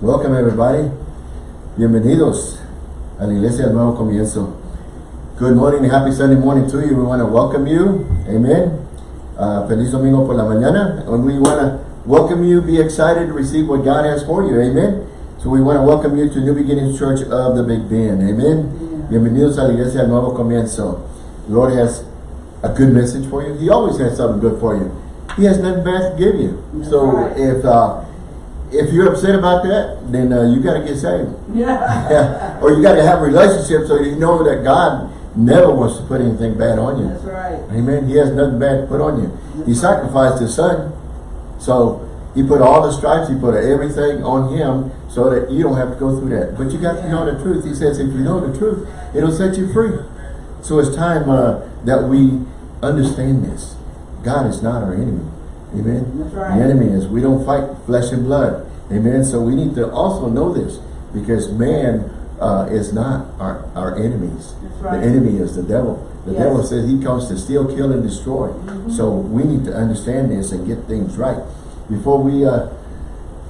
Welcome everybody. Bienvenidos a la Iglesia del Nuevo Comienzo. Good morning and happy Sunday morning to you. We want to welcome you. Amen. Uh, feliz domingo por la mañana. And we want to welcome you. Be excited to receive what God has for you. Amen. So we want to welcome you to New Beginnings Church of the Big Bend. Amen. Yeah. Bienvenidos a la Iglesia del Nuevo Comienzo. The Lord has a good message for you. He always has something good for you. He has nothing bad to give you. That's so right. if uh, if you're upset about that, then uh, you got to get saved. Yeah. yeah. Or you got to have a relationship so you know that God never wants to put anything bad on you. That's right. Amen. He has nothing bad to put on you. That's he sacrificed right. his son. So he put all the stripes, he put everything on him so that you don't have to go through that. But you got yeah. to know the truth. He says if you know the truth, it'll set you free. So it's time uh, that we understand this. God is not our enemy. Amen. Right. The enemy is we don't fight flesh and blood. Amen. So we need to also know this because man uh, is not our, our enemies. Right. The enemy is the devil. The yes. devil says he comes to steal, kill, and destroy. Mm -hmm. So we need to understand this and get things right. Before we uh,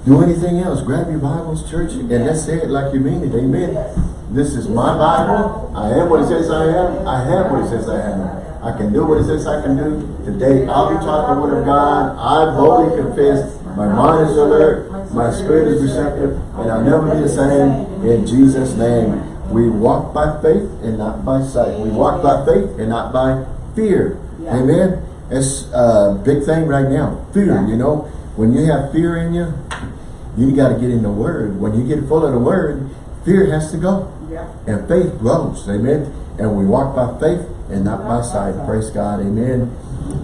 do anything else, grab your Bibles, church, yes. and let's say it like you mean it. Amen. Yes. This is my Bible. I am what it says I am. I have what it says I am. I can do what it says I can do. Today, I'll be taught the word of God. I've wholly confessed. My mind is alert. My spirit is receptive. And I'll never be the same. In Jesus' name, we walk by faith and not by sight. We walk by faith and not by fear. Amen. It's a big thing right now. Fear, you know. When you have fear in you, you got to get in the Word. When you get full of the Word, fear has to go. Yeah. And faith grows. Amen. And we walk by faith and not by sight. Praise God. Amen.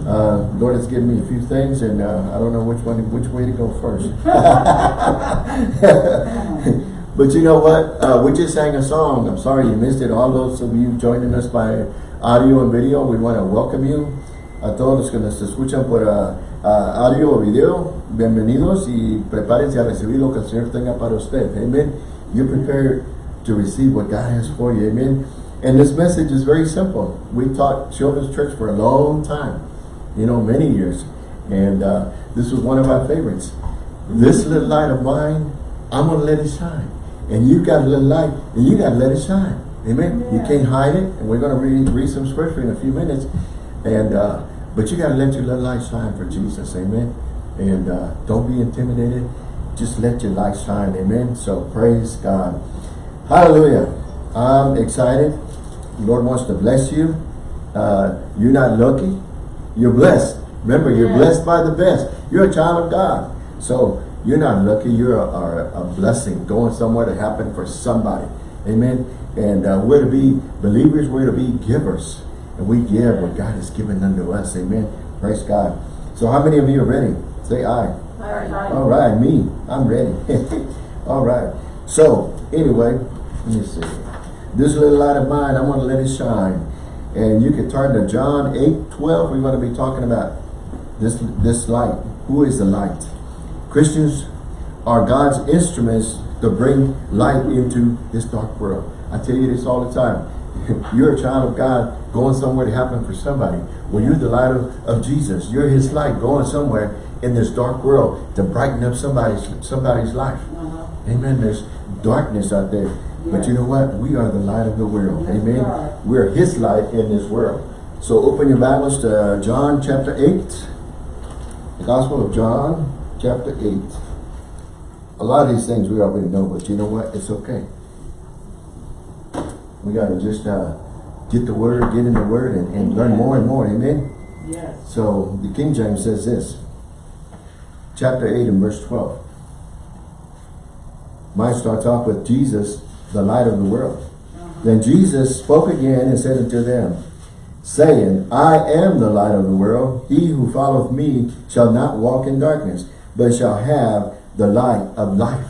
Uh, Lord has given me a few things, and uh, I don't know which one, which way to go first. but you know what? Uh, we just sang a song. I'm sorry you missed it. All those of you joining us by audio and video, we want to welcome you. A todos los que nos escuchan por uh, uh, audio o video, bienvenidos y prepárense a recibir lo que el Señor tenga para usted. Amen. You prepare to receive what God has for you. Amen. And this message is very simple. We taught children's church for a long time, you know, many years. And uh, this was one of our favorites. This little light of mine, I'm going to let it shine. And you got a little light, and you got to let it shine. Amen. Yeah. You can't hide it. And we're going to read, read some scripture in a few minutes. And uh, But you got to let your little light shine for Jesus. Amen. And uh, don't be intimidated. Just let your light shine. Amen. So praise God. Hallelujah. I'm excited. Lord wants to bless you. Uh, you're not lucky. You're blessed. Remember, you're yes. blessed by the best. You're a child of God. So you're not lucky. You're a, a, a blessing going somewhere to happen for somebody. Amen. And uh, we're to be believers. We're to be givers. And we give what God has given unto us. Amen. Praise God. So how many of you are ready? Say aye. Aye. All right. Me. I'm ready. All right. So anyway, let me see. This little light of mine, I'm going to let it shine. And you can turn to John 8, 12. We're going to be talking about this, this light. Who is the light? Christians are God's instruments to bring light into this dark world. I tell you this all the time. You're a child of God going somewhere to happen for somebody. Well, you're the light of, of Jesus. You're his light going somewhere in this dark world to brighten up somebody's somebody's life. Uh -huh. Amen. There's darkness out there. But you know what? We are the light of the world. Amen. We're his light in this world. So open your Bibles to John chapter 8. The Gospel of John chapter 8. A lot of these things we already know, but you know what? It's okay. We got to just uh, get the word, get in the word, and, and learn more and more. Amen? Yes. So the King James says this. Chapter 8 and verse 12. Mine starts off with Jesus the light of the world. Uh -huh. Then Jesus spoke again and said unto them, saying, I am the light of the world. He who followeth me shall not walk in darkness, but shall have the light of life.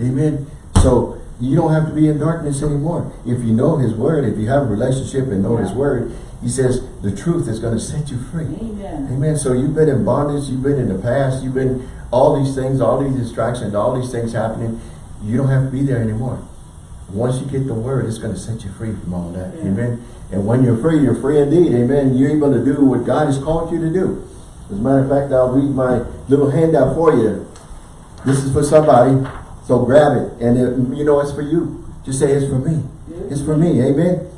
Amen. So you don't have to be in darkness anymore. If you know his word, if you have a relationship and know yeah. his word, he says the truth is going to set you free. Amen. Amen. So you've been in bondage, you've been in the past, you've been all these things, all these distractions, all these things happening. You don't have to be there anymore. Once you get the word, it's going to set you free from all that. Yeah. Amen. And when you're free, you're free indeed. Amen. You're able to do what God has called you to do. As a matter of fact, I'll read my little handout for you. This is for somebody. So grab it. And it, you know it's for you. Just say it's for me. It's for me. Amen.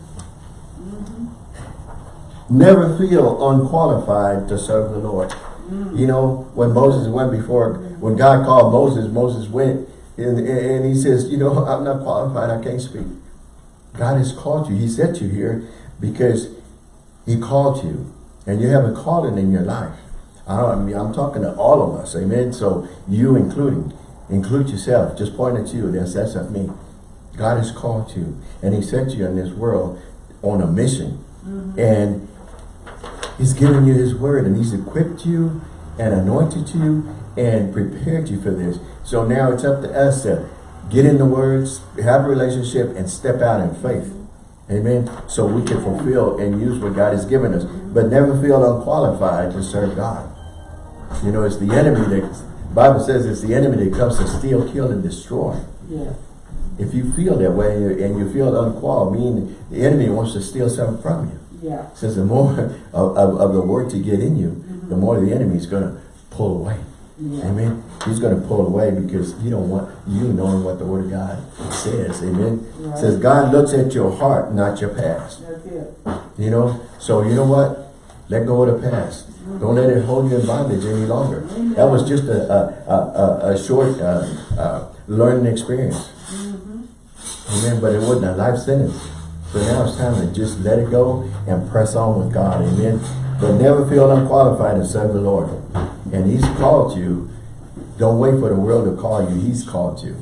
Mm-hmm. Never feel unqualified to serve the Lord. Mm. You know, when Moses went before, when God called Moses, Moses went and, and he says, you know, I'm not qualified. I can't speak. God has called you. He sent you here because he called you and you have a calling in your life. I don't, I mean, I'm talking to all of us. Amen. So you including, include yourself. Just point at you. That's, that's not me. God has called you and he sent you in this world on a mission. Mm-hmm. And he's given you his word and he's equipped you and anointed you and prepared you for this. So now it's up to us to get in the words, have a relationship and step out in faith. Amen. So we can fulfill and use what God has given us. But never feel unqualified to serve God. You know, it's the enemy that, Bible says it's the enemy that comes to steal, kill, and destroy. Yeah. If you feel that way and you feel unqualified, meaning the enemy wants to steal something from you. Yeah. Says the more of, of, of the word to get in you, the mm-hmm. more the enemy is going to pull away. Yeah. Amen. He's going to pull away because he don't want you knowing what the word of God says. Amen. Right. Says God looks at your heart, not your past. You know, so you know what? Let go of the past. Don't let it hold you in bondage any longer. That was just a a, a, a, short uh, uh, learning experience. Amen. But it wasn't a life sentence. So now it's time to just let it go and press on with God. Amen. But never feel unqualified to serve the Lord. And He's called you. Don't wait for the world to call you. He's called you.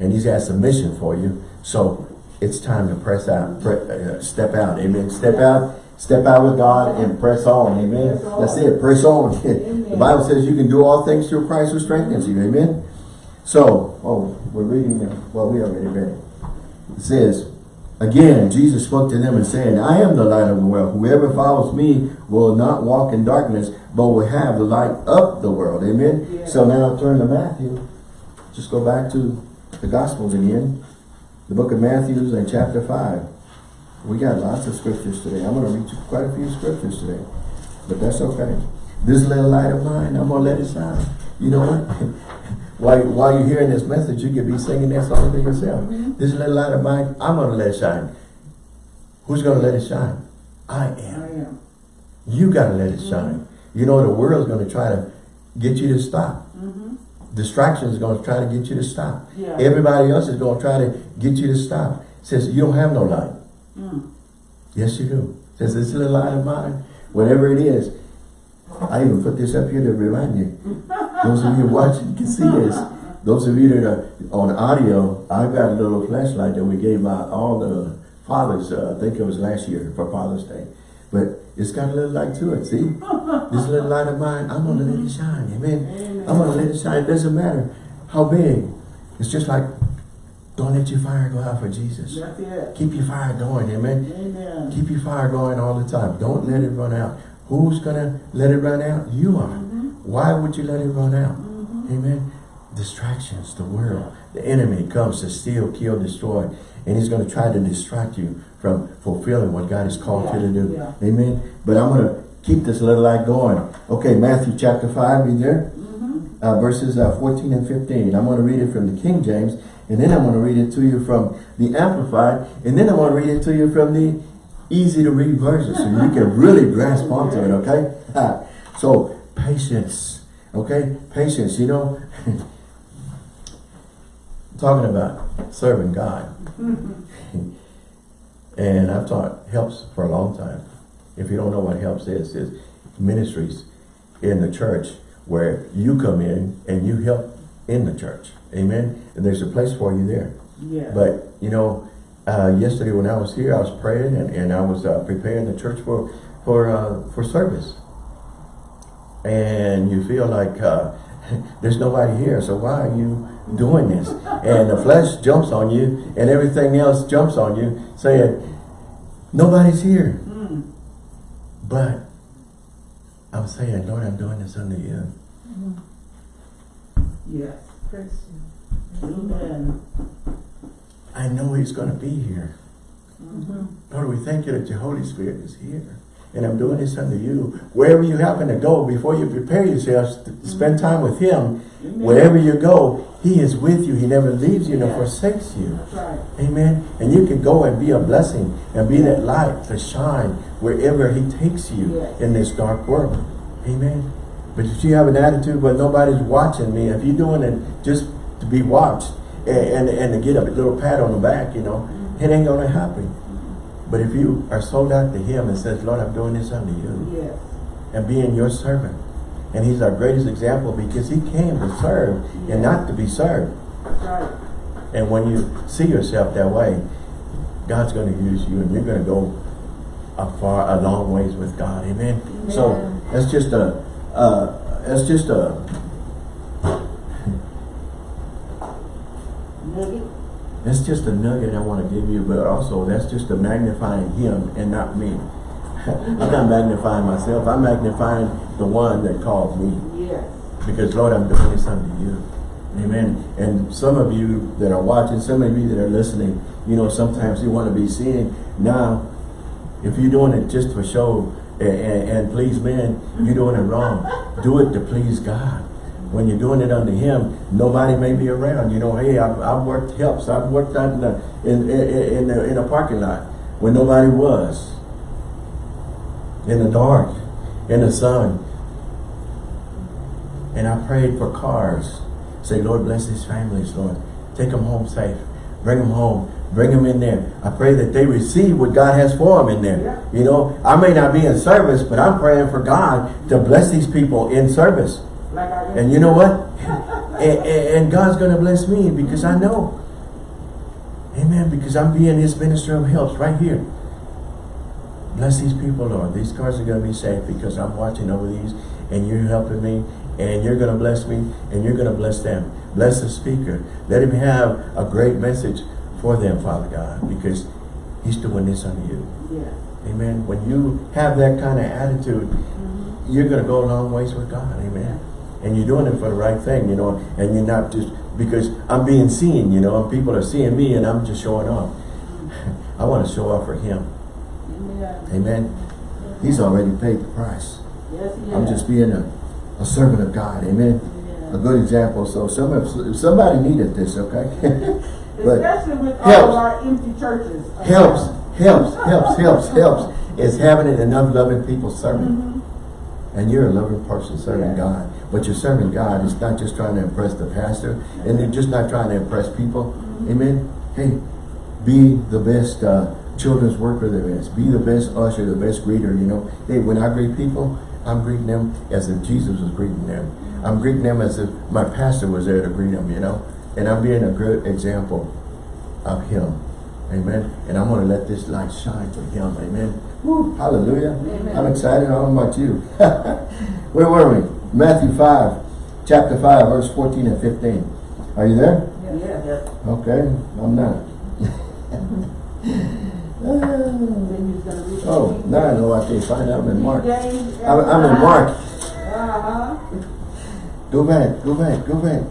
And He's got submission for you. So it's time to press out, pre uh, step out. Amen. Step out, step out with God and press on. Amen. That's it. Press on. the Bible says you can do all things through Christ who strengthens you. Amen. So, oh, we're reading, uh, well, we already read it. It says, Again, Jesus spoke to them and said, I am the light of the world. Whoever follows me will not walk in darkness, but will have the light of the world. Amen. Yeah. So now turn to Matthew. Just go back to the Gospels again. The book of Matthew and chapter 5. We got lots of scriptures today. I'm going to read you quite a few scriptures today. But that's okay. This little light of mine, I'm going to let it shine. You know what? while, while you're hearing this message, you could be singing that song to yourself. Mm-hmm. This little light of mine, I'm going to let it shine. Who's going to let it shine? I I am. am. You got to let it mm-hmm. shine. You know, the world's going to try to get you to stop. Mm-hmm. Distraction is going to try to get you to stop. Yeah. Everybody else is going to try to get you to stop. Says, you don't have no light. Mm. Yes, you do. Says, this little light of mine, whatever it is. I even put this up here to remind you. Those of you watching can see this. Those of you that are on audio, I've got a little flashlight that we gave out all the fathers, uh, I think it was last year for Father's Day. But it's got a little light to it, see? this little light of mine, I'm going to let it shine, amen? Amen. I'm going to let it shine. It doesn't matter how big. It's just like, don't let your fire go out for Jesus. Keep your fire going, amen? Amen. Keep your fire going all the time. Don't let it run out. Who's going to let it run out? You are. Why would you let it run out? Amen. Distractions, the world, the enemy comes to steal, kill, destroy. And he's going to try to distract you from fulfilling what God has called you to do. Yeah. Amen. But I'm going to keep this little light going. Okay, Matthew chapter 5, be there? Uh, verses uh, 14 and 15. I'm going to read it from the King James. And then I'm going to read it to you from the Amplified. And then I'm going to read it to you from the easy to read version. So you can really grasp onto it, okay? So, patience. Okay? Patience, you know. talking about serving God. and I've taught helps for a long time. If you don't know what helps is, is ministries in the church where you come in and you help in the church. Amen. And there's a place for you there. Yeah. But, you know, uh, yesterday when I was here, I was praying and, and I was uh, preparing the church for, for, uh, for service. And you feel like uh, there's nobody here, so why are you doing this? And the flesh jumps on you and everything else jumps on you saying, nobody's here. Mm. But I'm saying, Lord, I'm doing this under you. Yes. Amen. I know he's going to be here. Mhm. Lord, we thank you that your Holy Spirit is here. And I'm doing this unto you. Wherever you happen to go, before you prepare yourselves to spend time with him, wherever you go, he is with you. He never leaves you nor forsakes you. Right. Amen. And you can go and be a blessing and be that light to shine wherever he takes you Yes. in this dark world. Amen. But if you have an attitude where nobody's watching me, if you're doing it just to be watched and, and, and to get a little pat on the back, you know, it ain't going to happen. But if you are sold out to him and says, Lord, I'm doing this unto you Yes. and being your servant. And he's our greatest example because he came to serve and not to be served. Right. And when you see yourself that way, God's going to use you and you're going to go a far, a long ways with God. Amen. So that's just a, uh, that's just a, Nugget. That's just a nugget I want to give you, but also that's just a magnifying him and not me. I'm not magnifying myself. I'm magnifying the one that called me. Yes. Because Lord, I'm doing this unto you. Amen. And some of you that are watching, some of you that are listening, you know, sometimes you want to be seen. Now, if you're doing it just for show and, and, and please men, you're doing it wrong. Do it to please God. When you're doing it unto Him, nobody may be around. You know, hey, I've, I've worked helps. I've worked out in the in in, in, the, in a parking lot when nobody was. In the dark, in the sun, and I prayed for cars. Say, Lord, bless these families, Lord. Take them home safe. Bring them home. Bring them in there. I pray that they receive what God has for them in there. Yeah. You know, I may not be in service, but I'm praying for God to bless these people in service. And you know what? and, and- God's going to bless me because I know. Amen. Because I'm being his minister of helps right here. Bless these people, Lord. These cars are going to be safe because I'm watching over these and you're helping me and you're going to bless me and you're going to bless them. Bless the speaker. Let him have a great message for them, Father God, because he's doing this unto you. Yes. Amen. When you have that kind of attitude, mm-hmm. you're going to go a long ways with God. Amen. And you're doing it for the right thing, you know, and you're not just, because I'm being seen, you know, and people are seeing me and I'm just showing off. I want to show off for him. Amen. Amen. He's already paid the price. Yes, he I'm just being a, a servant of God. Amen. A good example. So some of, somebody needed this, okay? but Especially with all helps. of our empty churches. around. helps, helps, helps, helps, helps. Is having enough loving people serving. Mm-hmm. And you're a loving person serving. God. But you're serving God. It's not just trying to impress the pastor. And you're just not trying to impress people. Amen. Hey, be the best uh, children's worker there is. Be the best usher, the best greeter, you know. Hey, when I greet people, I'm greeting them as if Jesus was greeting them. I'm greeting them as if my pastor was there to greet them, you know. And I'm being a good example of him. Amen. And I'm going to let this light shine for him. Amen. Woo, hallelujah. Amen. I'm excited. I don't know about you. Where were we? Matthew 5, chapter 5, verse 14 and 15. Are you there? Yes. Okay, I'm not. Then he's gonna read oh, now I know I can't find out. I'm in Mark. I'm, I'm in Mark. Uh-huh. Go back, go back, go back.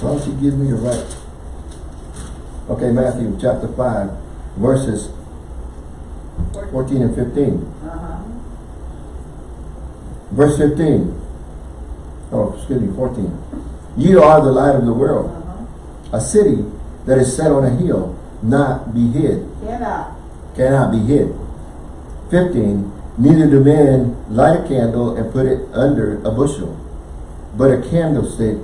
Why don't you give me the right? Okay, Matthew chapter 5, verses 14 and 15. Verse 15. Oh, excuse me, 14. You are the light of the world. Uh-huh. A city that is set on a hill, not be hid, Cannot. cannot be hid. 15. Neither do men light a candle and put it under a bushel, but a candlestick,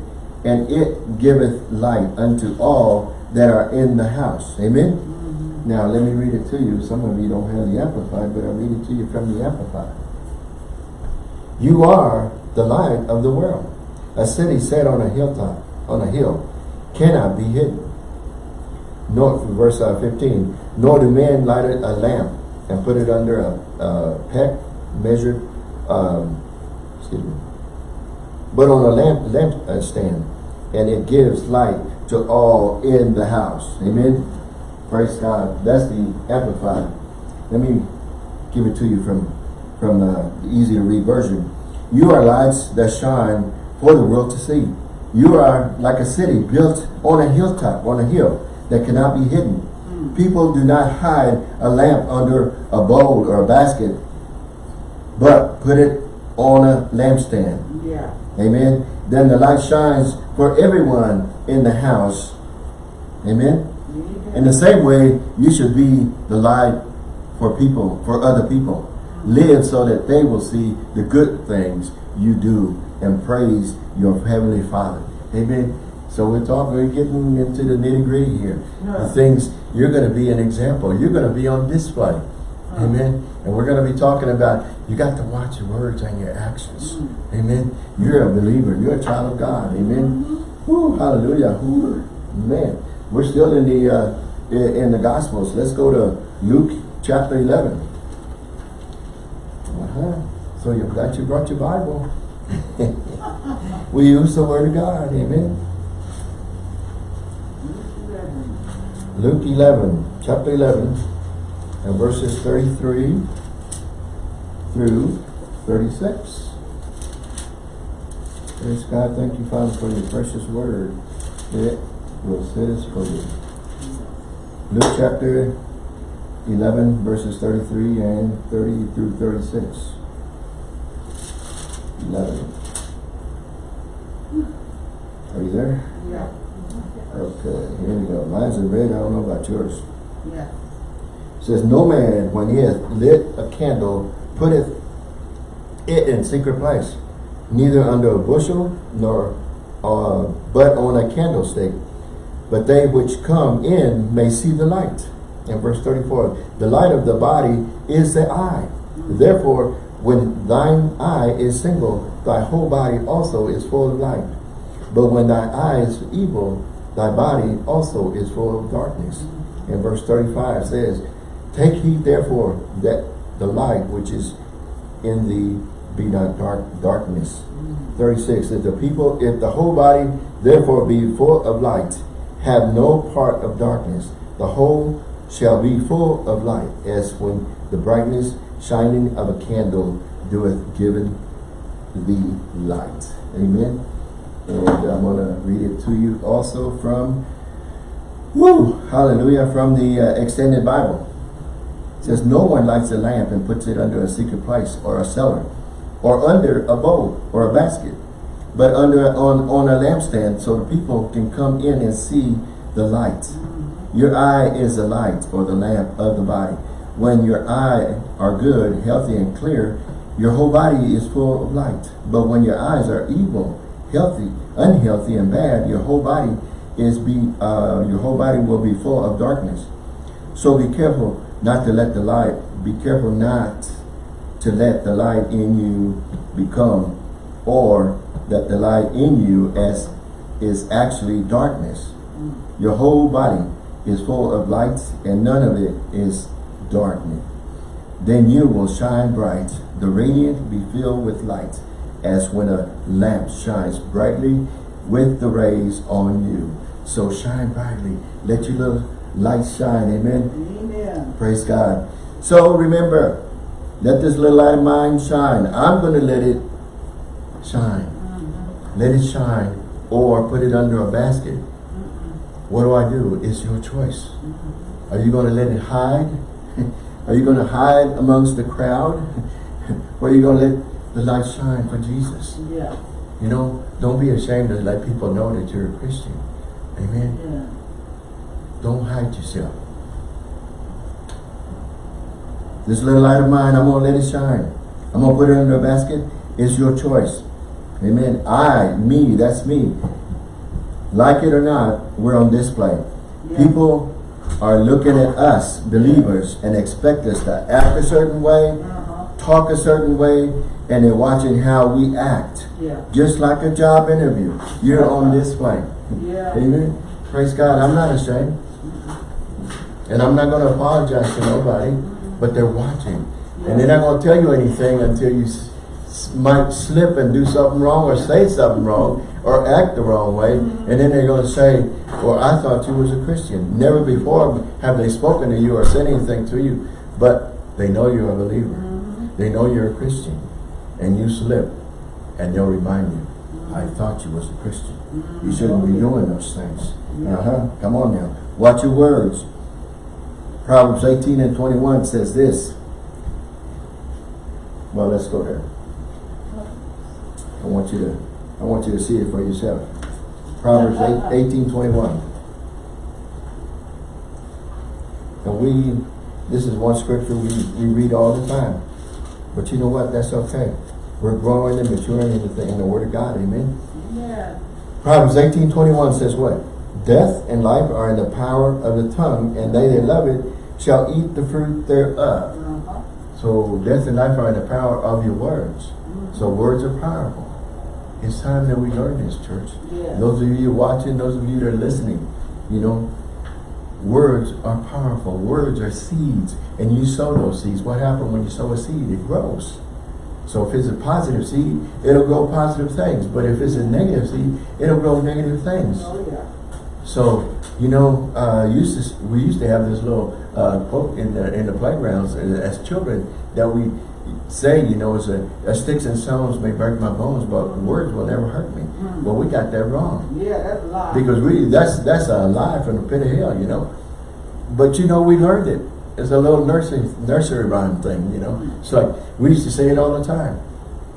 and it giveth light unto all that are in the house. Amen? Now, let me read it to you. Some of you don't have the Amplified, but I'll read it to you from the Amplified. You are the light of the world. A city set on a hilltop, on a hill, cannot be hidden. Nor, verse uh, 15, nor do men light a lamp and put it under a, a peck measured, um, excuse me, but on a lamp, lamp stand, and it gives light to all in the house. Amen. Praise God. That's the amplified. Let me give it to you from from the easy to read version. You are lights that shine for the world to see. You are like a city built on a hilltop, on a hill that cannot be hidden. Hmm. People do not hide a lamp under a bowl or a basket, but put it on a lampstand. Yeah. Amen. Then the light shines for everyone in the house. Amen. In the same way, you should be the light for people, for other people. Live so that they will see the good things you do and praise your heavenly Father. Amen. So we're talking, we're getting into the nitty gritty here. The things, you're going to be an example. You're going to be on display. Amen. And we're going to be talking about, you got to watch your words and your actions. Amen. You're a believer. You're a child of God. Amen. Woo, hallelujah. Woo, man. We're still in the uh, in, in the Gospels. Let's go to Luke chapter 11. So you got you brought your Bible. we use the Word of God. Amen. Luke 11, chapter 11, and verses 33 through 36. Praise God. Thank you, Father, for your precious word. It will set us free. Luke chapter 11, verses 33 and 30 through 36. 11. Are you there? Yeah. Okay, here we go. Mine's in red. I don't know about yours. Yeah. It says, No man, when he hath lit a candle, putteth it in secret place, neither under a bushel, nor uh, but on a candlestick, but they which come in may see the light. In verse 34, the light of the body is the eye. Therefore, when thine eye is single, thy whole body also is full of light. But when thy eye is evil, thy body also is full of darkness. And verse 35 says, Take heed therefore that the light which is in thee be not dark darkness. 36 If the people, if the whole body therefore be full of light, have no part of darkness, the whole shall be full of light, as when the brightness shining of a candle doeth given the light. Amen. And I'm going to read it to you also from, woo, hallelujah, from the uh, Expanded Bible. It says, No one lights a lamp and puts it under a secret place or a cellar or under a bowl or a basket, but under on, on a lampstand so the people can come in and see the light. Your eye is the light or the lamp of the body. When your eye are good, healthy, and clear, your whole body is full of light. But when your eyes are evil, healthy, unhealthy, and bad, your whole body is be uh, your whole body will be full of darkness. So be careful not to let the light. Be careful not to let the light in you become, or that the light in you as is actually darkness. Your whole body is full of light, and none of it is darkness. Then you will shine bright, the radiant be filled with light, as when a lamp shines brightly with the rays on you. So shine brightly. Let your little light shine. Amen. Amen. Praise God. So remember, let this little light of mine shine. I'm going to let it shine. Uh-huh. Let it shine. Or put it under a basket. What do I do? It's your choice. Mm-hmm. Are you going to let it hide? Are you going to hide amongst the crowd? or are you going to let the light shine for Jesus? Yeah. You know, don't be ashamed to let people know that you're a Christian. Amen. Yeah. Don't hide yourself. This little light of mine, I'm going to let it shine. I'm going to put it under a basket. It's your choice. Amen. I, me, that's me. Like it or not, we're on display. Yeah. People are looking at us, believers, and expect us to act a certain way, Uh-huh. talk a certain way, and they're watching how we act. Yeah. Just like a job interview. You're on display. Yeah. Amen. Praise God. I'm not ashamed. And I'm not going to apologize to nobody, but they're watching. And they're not going to tell you anything until you might slip and do something wrong or say something wrong or act the wrong way. And mm-hmm. then they're going to say, well, I thought you was a Christian. Never before have they spoken to you or said anything to you, but they know you're a believer. Mm-hmm. They know you're a Christian. And you slip and they'll remind you, I mm-hmm. thought you was a Christian. You shouldn't be doing those things. Uh-huh. Come on now. Watch your words. Proverbs 18 and 21 says this. Well, let's go there. I want you to, I want you to see it for yourself. Proverbs 8, 18, 21. And we, this is one scripture we, we read all the time. But you know what? That's okay. We're growing and maturing in the, in the Word of God. Amen. Yeah. Proverbs 18, 21 says what? Death and life are in the power of the tongue, and they that love it shall eat the fruit thereof. Uh-huh. So death and life are in the power of your words. So words are powerful. It's time that we learn this, church. Yeah. Those of you watching, those of you that are listening, you know, words are powerful. Words are seeds. And you sow those seeds. What happens when you sow a seed? It grows. So if it's a positive seed, it'll grow positive things. But if it's a negative seed, it'll grow negative things. Oh, yeah. So, you know, uh, used to, we used to have this little uh, quote in the in the playgrounds uh, as children that we say, you know, it's a, a sticks and stones may break my bones, but words will never hurt me. Hmm. Well, we got that wrong Yeah, that's a lie. because we that's that's a lie from the pit of hell, you know. But you know, we learned it. It's a little nursery nursery rhyme thing, you know. Hmm. It's like we used to say it all the time,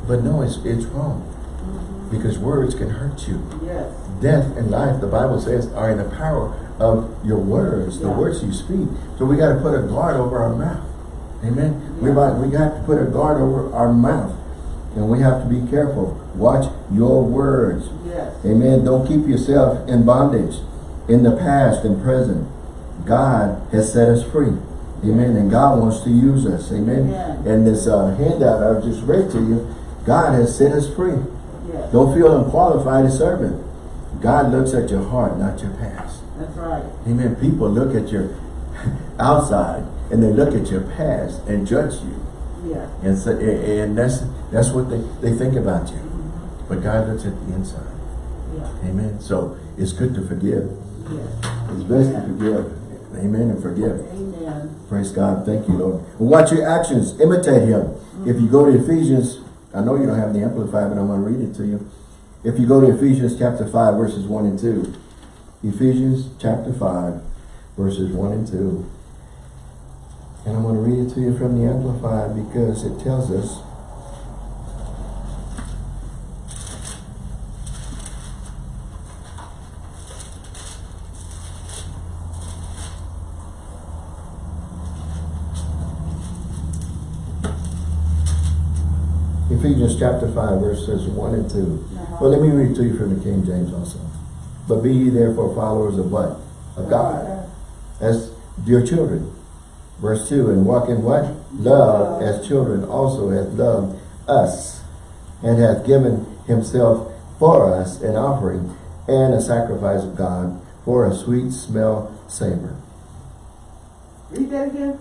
but no, it's it's wrong mm-hmm. because words can hurt you Yes. death and life, the Bible says, are in the power of your words, the words you speak. So we got to put a guard over our mouth. Amen. We Yeah. got we got to put a guard over our mouth. And we have to be careful. Watch your words. Yes. Amen. Don't keep yourself in bondage in the past and present. God has set us free. Amen. And God wants to use us. Amen. Amen. And this uh, handout I've just read to you, God has set us free. Yes. Don't feel unqualified to serve him. God looks at your heart, not your past. That's right. Amen. People look at your outside and they look at your past and judge you. Yes. And so, and that's that's what they, they think about you. Mm-hmm. But God looks at the inside. Yeah. Amen. So it's good to forgive. Yes. It's best to forgive. Amen and forgive. Amen. Praise God. Thank you, Lord. And watch your actions. Imitate him. If you go to Ephesians, I know you don't have the Amplified, but I'm going to read it to you. If you go to Ephesians chapter 5, verses 1 and 2. Ephesians chapter 5, verses 1 and 2. And I'm going to read it to you from the Amplified because it tells us Ephesians chapter 5, verses 1 and 2. Uh-huh. Well, let me read it to you from the King James also. But be ye therefore followers of what? Of God. As dear children. Verse 2, and walk in what? Love, as children also hath loved us, and hath given himself for us an offering and a sacrifice of God for a sweet smell savor. Read that again.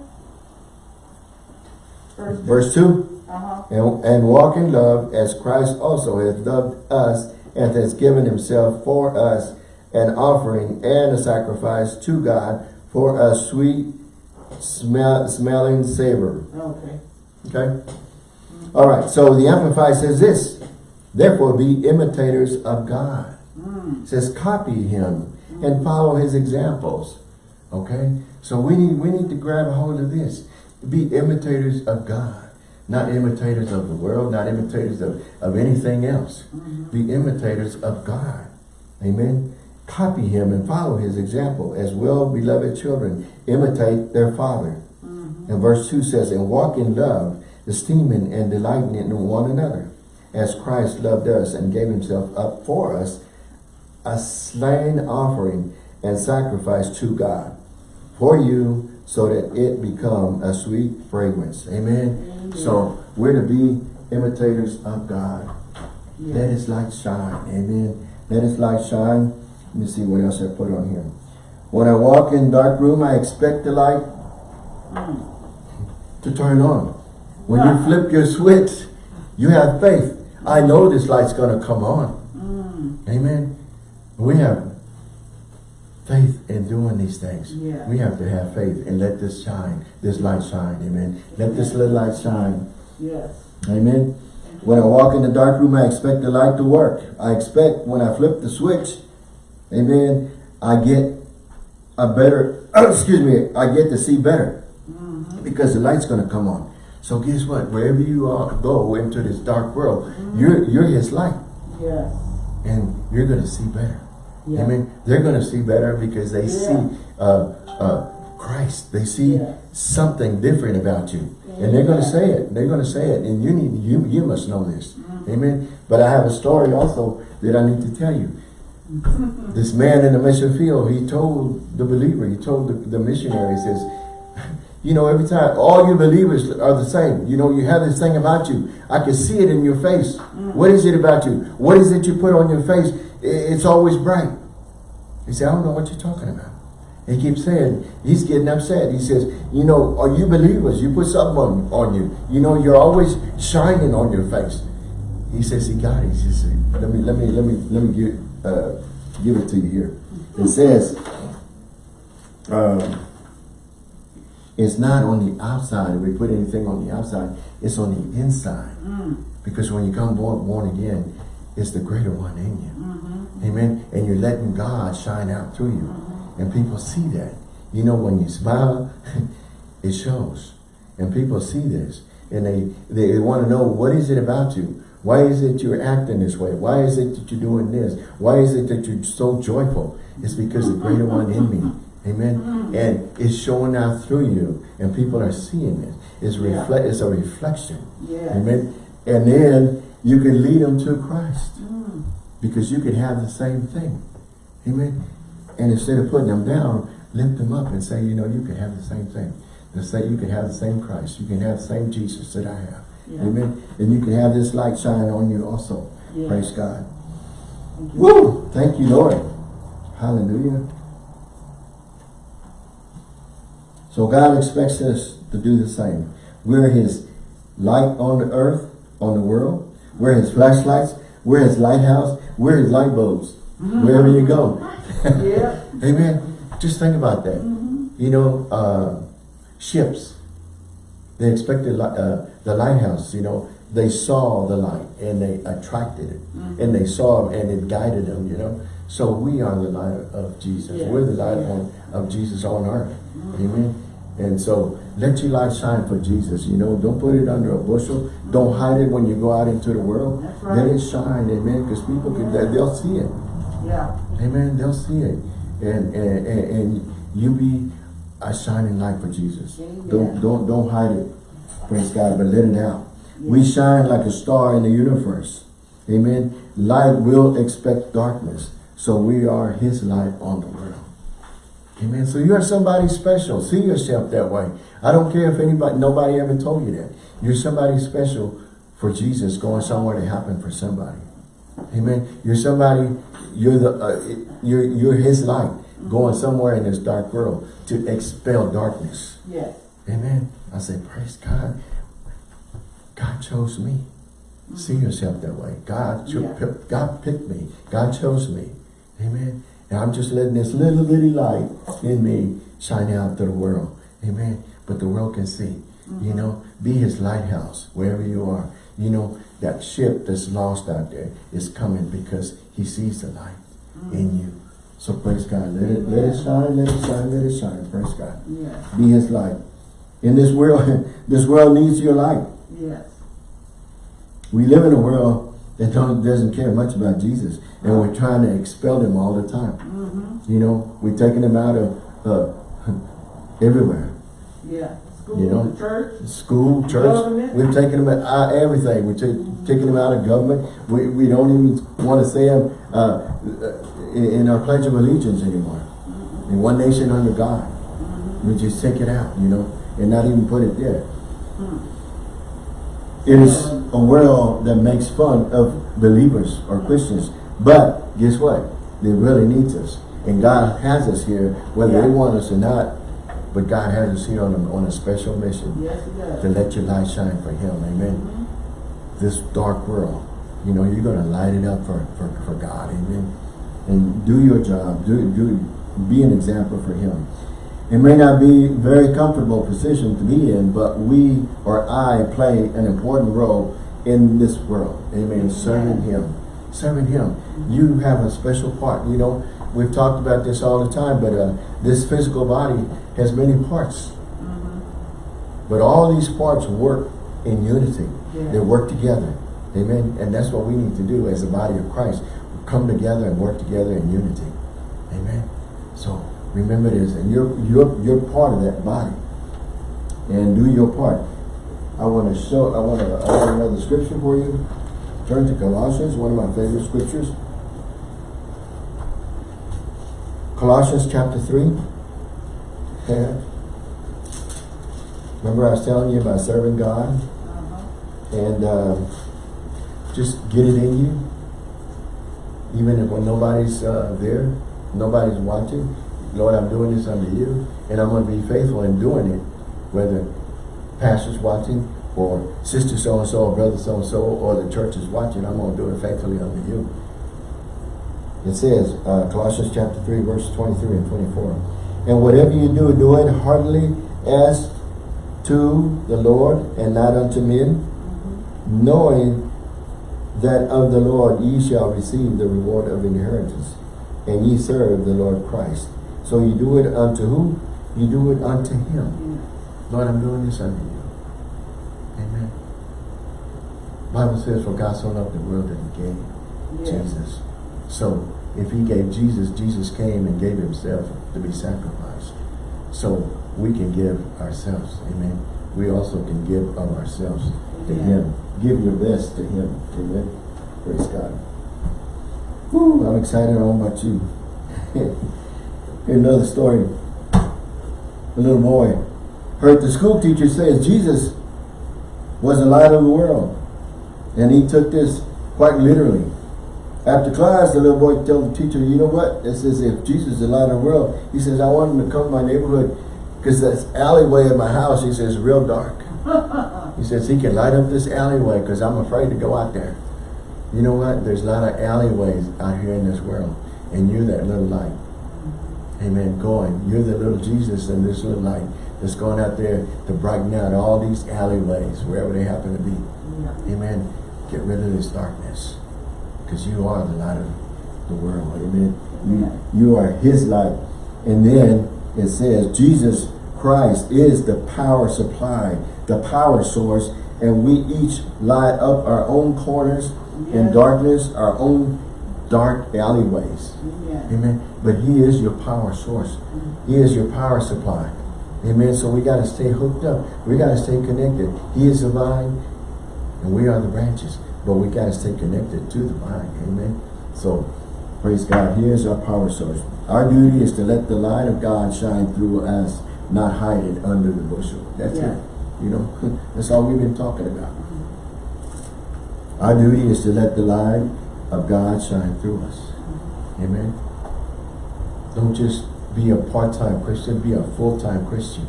Verse. Verse 2, Uh-huh. and, and walk in love as Christ also hath loved us and has given himself for us an offering and a sacrifice to God for a sweet smell, smelling savor. Okay. Okay? All right, so the Amplified says this, therefore be imitators of God. Mm. It says copy him and follow his examples. Okay? So we need we need to grab a hold of this. Be imitators of God. Not imitators of the world, not imitators of, of anything else. Be imitators of God. Amen. Copy him and follow his example. As well beloved children, imitate their father. Mm-hmm. And verse 2 says, And walk in love, esteeming and delighting in one another, as Christ loved us and gave himself up for us, a slain offering and sacrifice to God for you so that it become a sweet fragrance. Amen. Amen. So we're to be imitators of God. Yes. Let his light shine. Amen. Let his light shine. Let me see what else I put on here. When I walk in dark room, I expect the light to turn on. When you flip your switch, you have faith. I know this light's going to come on. Mm. Amen. We have faith in doing these things. Yeah. We have to have faith and let this shine, this light shine. Amen. Let this little light shine. Yes. Amen. When I walk in the dark room, I expect the light to work. I expect when I flip the switch, amen, I get a better, excuse me, I get to see better. Because the light's going to come on. So guess what? Wherever you are, go into this dark world, you're, you're his light. Yes. And you're going to see better. Yeah. I mean, they're going to see better because they Yeah. see uh, uh, Christ. They see Yeah. something different about you. And they're going to say it. They're going to say it. And you need you you must know this. Mm-hmm. Amen. But I have a story also that I need to tell you. This man in the mission field, he told the believer, he told the, the missionary, he says, you know, every time, all you believers are the same. You know, you have this thing about you. I can see it in your face. What is it about you? What is it you put on your face? It's always bright. He said, I don't know what you're talking about. He keeps saying, he's getting upset. He says, you know, are you believers? You put something on, on you. You know, you're always shining on your face. He says he got it. He says, let me, let me, let me, let me give, uh, give it to you here. It says, um, it's not on the outside. If we put anything on the outside, it's on the inside. Because when you come born, born again, it's the greater one in you. Amen. And you're letting God shine out through you. And people see that. You know, when you smile, it shows. And people see this. And they, they want to know, what is it about you? Why is it you're acting this way? Why is it that you're doing this? Why is it that you're so joyful? It's because the greater one in me. Amen. And it's showing out through you. And people are seeing it. It's, Yeah. reflect, it's a reflection. Yes. Amen. And then you can lead them to Christ. Mm. Because you can have the same thing. Amen. And instead of putting them down, lift them up and say, you know, you can have the same thing. And say you can have the same Christ. You can have the same Jesus that I have. Yeah. Amen. And you can have this light shine on you also. Yeah. Praise God. Thank you. Woo! Thank you, Lord. Hallelujah. So God expects us to do the same. We're his light on the earth, on the world. We're his flashlights. We're his lighthouse. We're his light bulbs. Wherever you go. Yeah. Amen. Just think about that. You know, uh, ships, they expected uh, the lighthouse, you know, they saw the light and they attracted it. Mm-hmm. And they saw it and it guided them, you know. So we are the light of Jesus. Yeah. We're the light Yeah. on, of Jesus on earth. Mm-hmm. Amen. And so let your light shine for Jesus. You know, don't put it under a bushel. Mm-hmm. Don't hide it when you go out into the world. That's Let it shine, amen, because people can, they- they'll see it. Yeah. Amen. They'll see it. And, and, and, and you be a shining light for Jesus. Don't, don't, don't hide it. Praise God, but let it out. We shine like a star in the universe. Amen. Light will expect darkness. So we are his light on the world. Amen. So you're somebody special. See yourself that way. I don't care if anybody, nobody ever told you that. You're somebody special for Jesus going somewhere to happen for somebody. Amen. You're somebody, you're the, uh, you're, you're his light going somewhere in this dark world to expel darkness. Yes. Amen. I say, praise God. God chose me. See mm-hmm. yourself that way. God, Yeah. God picked me. God chose me. Amen. And I'm just letting this little bitty light in me shine out to the world. Amen. But the world can see. You mm-hmm. know, be his lighthouse wherever you are. You know, that ship that's lost out there is coming because he sees the light in mm. you. So praise God. Let it, let it shine, let it shine, let it shine. Praise God. Yes. Be his light. In this world, this world needs your light. Yes. We live in a world that don't, doesn't care much about Jesus. And we're trying to expel him all the time. Mm-hmm. You know, we're taking him out of uh, everywhere. Yeah. School, You know? church. School, church. Government. We're taking him out uh, everything. We're ta- taking him out of government. We, we don't even want to say him uh, in, our Pledge of Allegiance anymore. In one nation under God. We just take it out, you know, and not even put it there. Hmm. It is a world that makes fun of believers or Christians. But guess what? They really needs us. And God has us here, whether they want us or not. But God has us here on a, on a special mission Yes, to let your light shine for Him. Amen. Mm-hmm. This dark world, you know, you're going to light it up for, for, for God. Amen. And do your job. Do, do, be an example for Him. It may not be a very comfortable position to be in, but we or I play an important role in this world. Amen. Serving Him. Serving Him. You have a special part. You know, we've talked about this all the time, but uh, this physical body has many parts. But all these parts work in unity. Yeah. They work together. Amen. And that's what we need to do as the body of Christ. Come together and work together in unity. Amen. So remember this, and you're you're you're part of that body. And do your part. I want to show I want to I want another scripture for you. Turn to Colossians, one of my favorite scriptures. Colossians chapter 3. Yeah. Remember I was telling you about serving God? Uh-huh. and uh, just get it in you. Even if when nobody's uh, there, nobody's watching. Lord, I'm doing this under you, and I'm going to be faithful in doing it, whether pastor's watching, or sister so-and-so, or brother so-and-so, or the church is watching, I'm going to do it faithfully under you. It says, uh, Colossians chapter 3, verse 23 and 24, And whatever you do, do it heartily as to the Lord and not unto men, knowing that of the Lord ye shall receive the reward of inheritance, and ye serve the Lord Christ. So you do it unto who? You do it unto him. Lord, I'm doing this unto you. Amen. Bible says, for God so loved the world that he gave Yeah. Jesus. So if he gave Jesus, Jesus came and gave himself to be sacrificed. So we can give ourselves. Amen. We also can give of ourselves to Amen. him. Give your best to him. Amen. Praise God. Woo, I'm excited. I don't know about you. Here's another story. A little boy heard the school teacher say Jesus was the light of the world. And he took this quite literally. After class, the little boy told the teacher, you know what? It says if Jesus is the light of the world, he says, I want him to come to my neighborhood because this alleyway in my house, he says, is real dark. He says he can light up this alleyway because I'm afraid to go out there. You know what? There's a lot of alleyways out here in this world. And you're that little light. Amen. Going. You're the little Jesus in this little light that's going out there to brighten out all these alleyways, wherever they happen to be. Yeah. Amen. Get rid of this darkness. Because you are the light of the world. Amen. You, you are his light. And then it says Jesus Christ is the power supply, the power source, and we each light up our own corners in darkness, our own dark alleyways. Yeah. Amen. But he is your power source. He is your power supply. Amen. So we got to stay hooked up. We got to stay connected. He is the vine and we are the branches. But we got to stay connected to the vine. Amen. So praise God. He is our power source. Our duty is to let the light of God shine through us, not hide it under the bushel. That's Yeah. it. You know, that's all we've been talking about. Our duty is to let the light of God shine through us. Amen. Don't just be a part-time Christian, be a full-time Christian.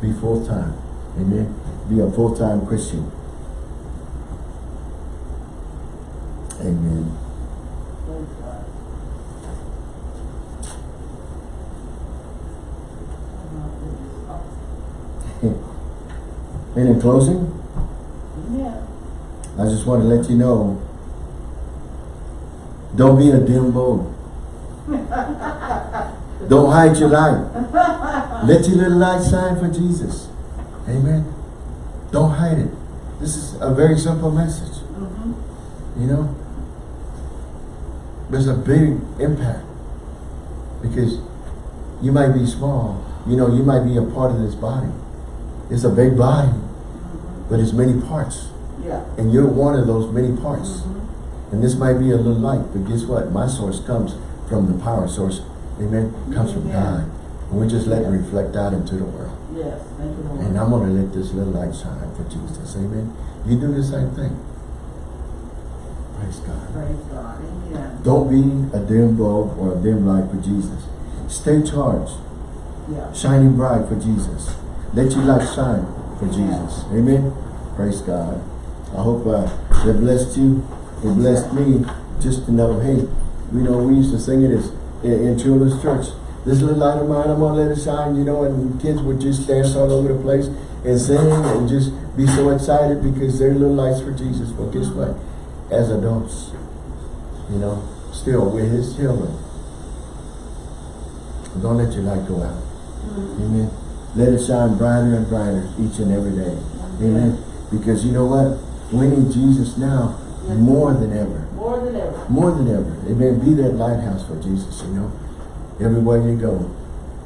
Be full-time. Amen. Be a full-time Christian. Amen. Praise God. And in closing, Yeah. I just want to let you know, don't be a dim bulb. don't hide your light. Let your little light shine for Jesus. Amen. Don't hide it. This is a very simple message. Mm-hmm. You know? There's a big impact. Because you might be small. You know, you might be a part of this body. It's a big body. But it's many parts. Yeah. And you're one of those many parts. Mhm. And this might be a little light, but guess what? My source comes from the power source. Amen. Comes from. God. And we just let it reflect out into the world. Yes. Thank you, Lord. And I'm going to let this little light shine for Jesus. Amen. You do the same thing. Praise God. Praise God. Amen. Don't be a dim bulb or a dim light for Jesus. Stay charged. Yeah. Shining bright for Jesus. Let your light shine for Jesus. Amen. Praise God. I hope uh, it blessed you. It blessed me just to know, hey, you know, we used to sing it as, in, in children's church. This little light of mine, I'm going to let it shine, you know, and kids would just dance all over the place and sing and just be so excited because they're little lights for Jesus. But guess what? As adults, you know, still we're his children. Don't let your light go out. Amen. Let it shine brighter and brighter each and every day. Amen. Because you know what? We need Jesus now more than ever. More than ever. More than ever. Amen. Be that lighthouse for Jesus, you know. Everywhere you go,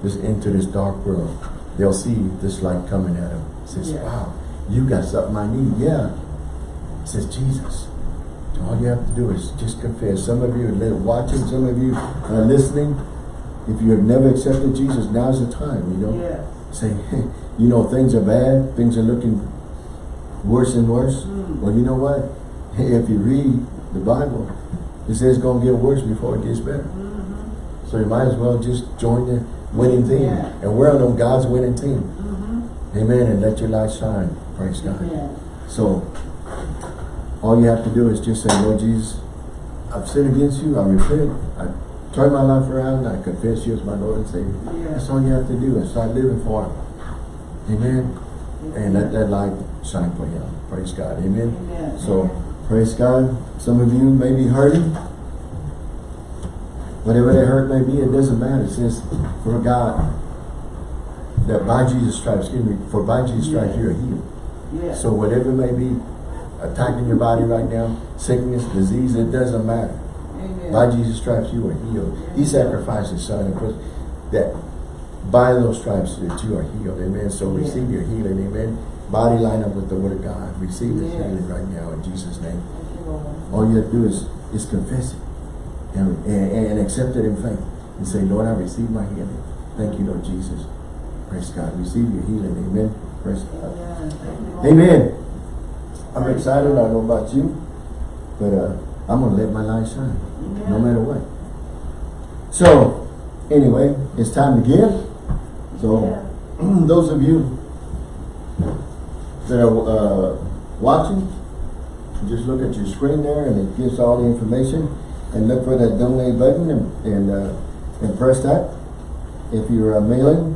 just into this dark world, they'll see this light coming at them. Says, Yeah. wow, you got something I need. Yeah. Says Jesus. All you have to do is just confess. Some of you are watching, some of you are listening. If you have never accepted Jesus, now's the time, you know. Yeah. Say, you know, things are bad, things are looking worse and worse. Mm. Well, you know what? Hey, if you read the Bible, it says it's going to get worse before it gets better. Mm-hmm. So you might as well just join the winning team. Yeah. And we're on God's winning team. Mm-hmm. Amen. And let your light shine. Praise God. Yeah. So, all you have to do is just say, Lord Jesus, I've sinned against you. I repent. I turn my life around. I confess you as my Lord and Savior. Yeah. That's all you have to do is start living for Him. Amen. And let that light shine for Him. Praise God. Amen. Amen. So, praise God. Some of you may be hurting. Whatever that hurt may be, it doesn't matter. It says, for God, that by Jesus' stripes, excuse me, for by Jesus' stripes Yeah. you are healed. Yeah. So whatever may be attacking your body right now, sickness, disease, it doesn't matter. Amen. By Jesus' stripes you are healed. He sacrificed his son that by those stripes that you are healed. Amen. So receive your healing. Amen. Body line up with the word of God. Receive this Yes. healing right now in Jesus' name. You, All you have to do is, is confess it and, and, and accept it in faith. And say, Lord, I receive my healing. Thank you, Lord Jesus. Praise God. Receive your healing. Amen. Praise God. Amen. Thank you, Lord. Amen. I'm excited. I don't know about you, but uh, I'm going to let my light shine no matter what. So, anyway, it's time to give. So, those of you that are uh, watching, just look at your screen there and it gives all the information and look for that donate button and, and, uh, and press that. If you're uh, mailing,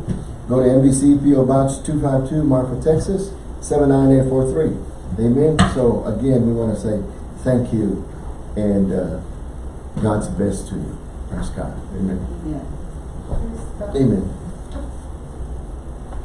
go to NBC PO Box 252 Marfa, Texas 79843. Amen. So again, we want to say thank you and uh, God's best to you. Praise God. Amen. Yeah. Amen.